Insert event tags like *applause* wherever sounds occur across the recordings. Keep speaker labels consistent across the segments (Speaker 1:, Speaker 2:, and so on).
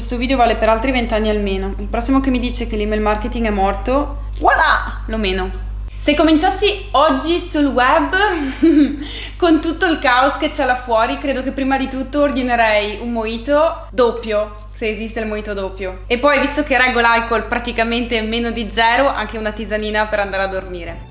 Speaker 1: questo video vale per altri vent'anni almeno. Il prossimo che mi dice che l'email marketing è morto, voilà, lo meno. Se cominciassi oggi sul web, *laughs* con tutto il caos che c'è là fuori, credo che prima di tutto ordinerei un mojito doppio, se esiste il mojito doppio. E poi, visto che reggo l'alcol praticamente meno di zero, anche una tisanina per andare a dormire.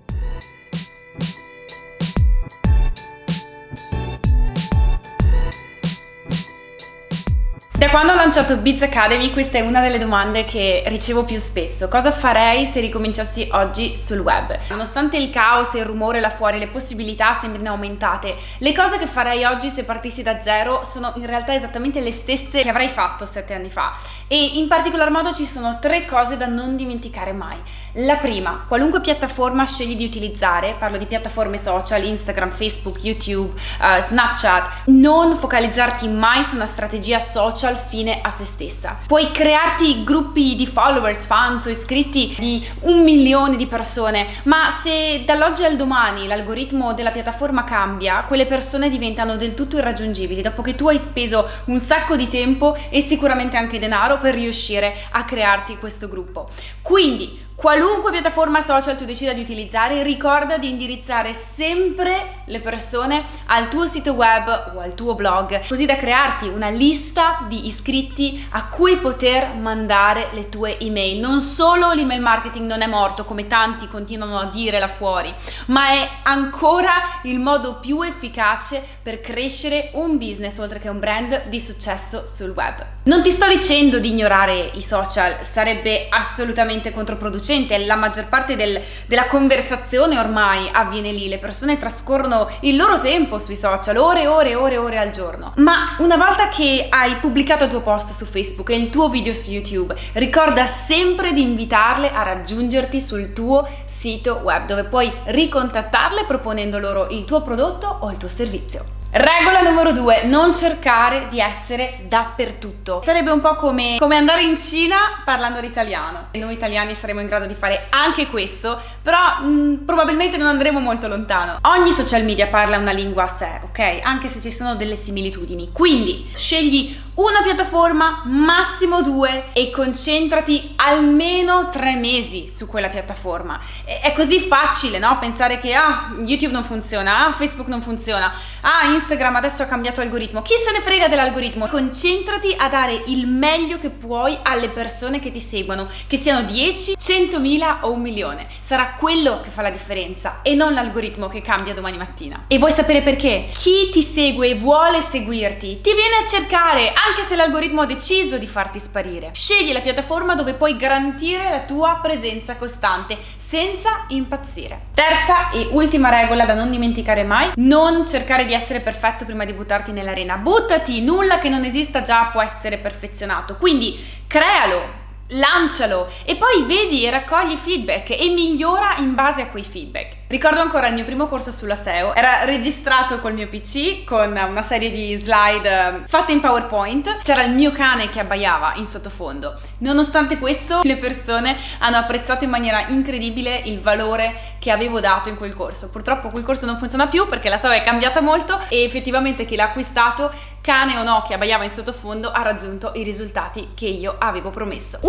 Speaker 1: Quando ho lanciato Biz Academy questa è una delle domande che ricevo più spesso. Cosa farei se ricominciassi oggi sul web? Nonostante il caos il rumore là fuori, le possibilità sembrino aumentate, le cose che farei oggi se partissi da zero sono in realtà esattamente le stesse che avrei fatto sette anni fa. E in particolar modo ci sono tre cose da non dimenticare mai. La prima, qualunque piattaforma scegli di utilizzare, parlo di piattaforme social, Instagram, Facebook, YouTube, uh, Snapchat, non focalizzarti mai su una strategia social fine a se stessa. Puoi crearti gruppi di followers, fans o iscritti di un milione di persone, ma se dall'oggi al domani l'algoritmo della piattaforma cambia, quelle persone diventano del tutto irraggiungibili dopo che tu hai speso un sacco di tempo e sicuramente anche denaro per riuscire a crearti questo gruppo. Quindi Qualunque piattaforma social tu decida di utilizzare, ricorda di indirizzare sempre le persone al tuo sito web o al tuo blog, così da crearti una lista di iscritti a cui poter mandare le tue email. Non solo l'email marketing non è morto, come tanti continuano a dire là fuori, ma è ancora il modo più efficace per crescere un business oltre che un brand di successo sul web. Non ti sto dicendo di ignorare i social, sarebbe assolutamente controproducente convincente, la maggior parte del, della conversazione ormai avviene lì, le persone trascorrono il loro tempo sui social, ore e ore e ore ore al giorno. Ma una volta che hai pubblicato il tuo post su Facebook e il tuo video su YouTube, ricorda sempre di invitarle a raggiungerti sul tuo sito web dove puoi ricontattarle proponendo loro il tuo prodotto o il tuo servizio. Regola numero due, non cercare di essere dappertutto. Sarebbe un po' come, come andare in Cina parlando l'italiano. Noi italiani saremo in grado di fare anche questo, però mh, mm, probabilmente non andremo molto lontano. Ogni social media parla una lingua a sé, ok? Anche se ci sono delle similitudini. Quindi scegli una piattaforma, massimo due e concentrati almeno tre mesi su quella piattaforma. È così facile, no? Pensare che ah, YouTube non funziona, ah, Facebook non funziona, ah, Instagram adesso ha cambiato algoritmo. Chi se ne frega dell'algoritmo? Concentrati a dare il meglio che puoi alle persone che ti seguono, che siano 10, 100.000 o un milione. Sarà quello che fa la differenza e non l'algoritmo che cambia domani mattina. E vuoi sapere perché? Chi ti segue e vuole seguirti ti viene a cercare anche se l'algoritmo ha deciso di farti sparire. Scegli la piattaforma dove puoi garantire la tua presenza costante senza impazzire. Terza e ultima regola da non dimenticare mai, non cercare di essere perfetto prima di buttarti nell'arena. Buttati, nulla che non esista già può essere perfezionato. Quindi crealo, lancialo e poi vedi e raccogli feedback e migliora in base a quei feedback. Ricordo ancora il mio primo corso sulla SEO, era registrato col mio PC con una serie di slide ehm, fatte in PowerPoint, c'era il mio cane che abbaiava in sottofondo. Nonostante questo le persone hanno apprezzato in maniera incredibile il valore che avevo dato in quel corso. Purtroppo quel corso non funziona più perché la SEO è cambiata molto e effettivamente chi l'ha acquistato, cane o no che abbaiava in sottofondo, ha raggiunto i risultati che io avevo promesso.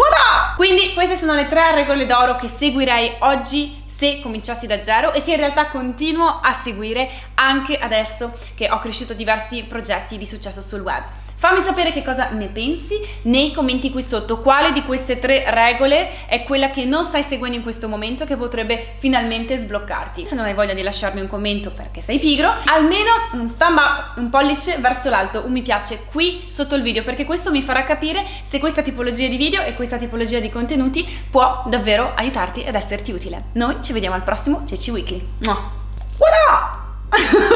Speaker 1: Quindi queste sono le tre regole d'oro che seguirei oggi se cominciassi da zero e che in realtà continuo a seguire anche adesso che ho cresciuto diversi progetti di successo sul web. Fammi sapere che cosa ne pensi nei commenti qui sotto, quale di queste tre regole è quella che non stai seguendo in questo momento e che potrebbe finalmente sbloccarti. Se non hai voglia di lasciarmi un commento perché sei pigro, almeno un thumb up, un pollice verso l'alto, un mi piace qui sotto il video perché questo mi farà capire se questa tipologia di video e questa tipologia di contenuti può davvero aiutarti ed esserti utile. Noi ci vediamo al prossimo Ceci Weekly. Up? *laughs*